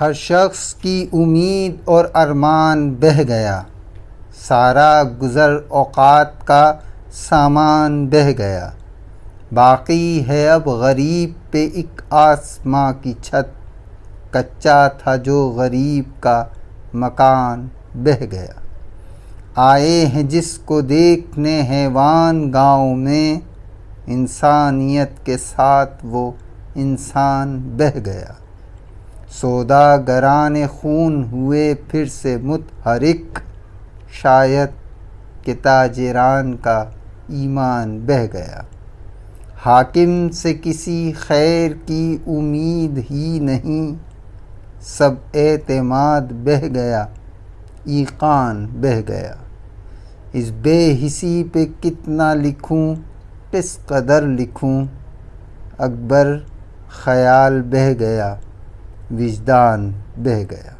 हर शख्स की उम्मीद और अरमान बह गया। सारा गुज़र औकात का सामान बह गया। बाकी है अब गरीब पे एक आसमां की छत। कच्चा था जो गरीब का मकान बह गया। आए हैं जिसको देखने हैवान गाँव में। इंसानियत के साथ वो इंसान बह गया। सौदागरान खून हुए फिर से मुतहरिक शायद के ताजरान का ईमान बह गया। हाकिम से किसी खैर की उम्मीद ही नहीं। सब एतमाद बह गया, ईकान बह गया। इस बेहिसी पे कितना लिखूं, किस कदर लिखूं। अकबर ख़याल बह गया। विजदान बह गया।